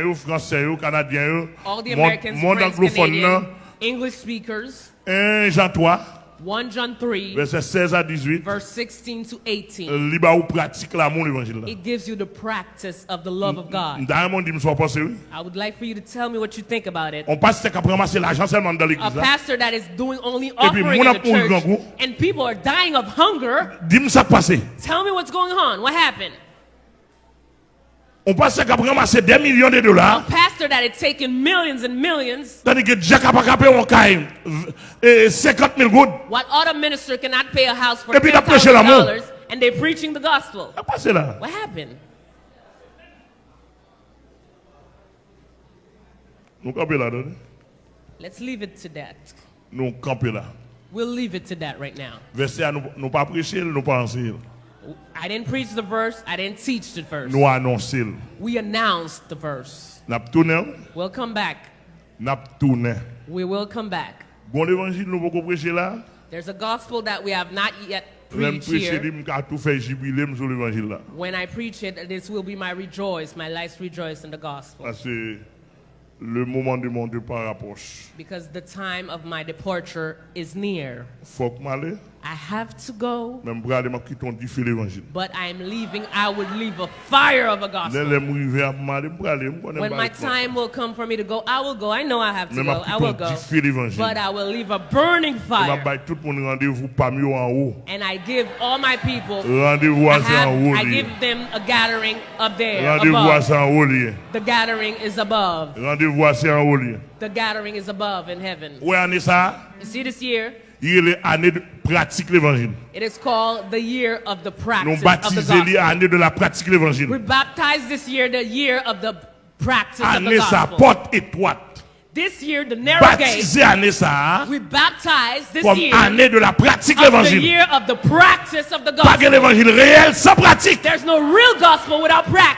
yo, français yo, canadien yo, All the monde anglophone English speakers. 1 Jean 3, 1 John 3, verset 16 à 18, verse 16 to 18. li ba ou pratique l'amour l'évangile. It gives you the practice of the love of God. I would like for you to tell me what you think about it. On c'est qu'à ramasser l'argent seulement dans A l'église là. pastor that is doing only offering in the church and people are dying of hunger. Dis-moi ça passé. Tell me what's going on. What happened? On passe c'est qu'à ramasser des millions de A pastor that had taken millions and millions. Tandis que Jack a pas capé on caille et 50 000 gouttes. What other minister cannot pay a house for Et puis, a prêché $10,000 and they're preaching the gospel? Ça passe là. What happened? Nous camper là. Let's leave it to that. Nous camper là. We'll leave it to that right now. Verset à nous nous pas prêcher, nous pas enseigner. I didn't preach the verse. I didn't teach the verse. We announced the verse. We'll come back. We will come back. Bon évangile nous pas prêcher là. There's a gospel that we have not yet preached here. dit m'ka tout fait jubilé sur l'évangile là. When I preach it, this will be my rejoice, my life's rejoice in the gospel. Parce le moment de mon départ approche. Because the time of my departure is near. Faut que m'aller, I have to go, même pour aller m'a quitter on dit l'évangile. but I'm leaving. I would leave a fire of a gospel. les m'arriver à m'aller, pour aller, me connais When my time will come for me to go, I will go. I know I have to go. I will go. on dit l'évangile. But I will leave a burning fire. bail tout le monde rendez-vous parmi eux en haut. And I give all my people, I, à ça en haut. have, I give them a gathering up there. Above. ça en haut. lié. The gathering is above. Rendez-vous à ça en haut. lié. The gathering is above in heaven. You see this year? Il est l'année de pratique l'évangile. It is called the year of the Nous practice of the baptisons l'année gospel. de la pratique l'évangile. We baptized this year the year of the practice of the gospel. porte étroite. This year, the narrow gate. Ça, We baptized this comme year année de la pratique of the l'évangile. year of the practice of the gospel. l'évangile réel sans pratique. There's no real gospel without practice.